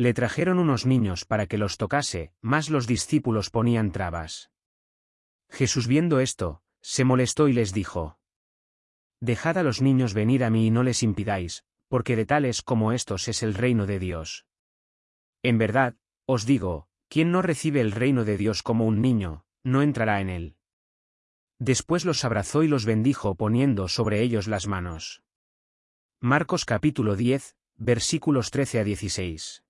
Le trajeron unos niños para que los tocase, mas los discípulos ponían trabas. Jesús viendo esto, se molestó y les dijo, Dejad a los niños venir a mí y no les impidáis, porque de tales como estos es el reino de Dios. En verdad, os digo, quien no recibe el reino de Dios como un niño, no entrará en él. Después los abrazó y los bendijo poniendo sobre ellos las manos. Marcos capítulo 10, versículos 13 a 16.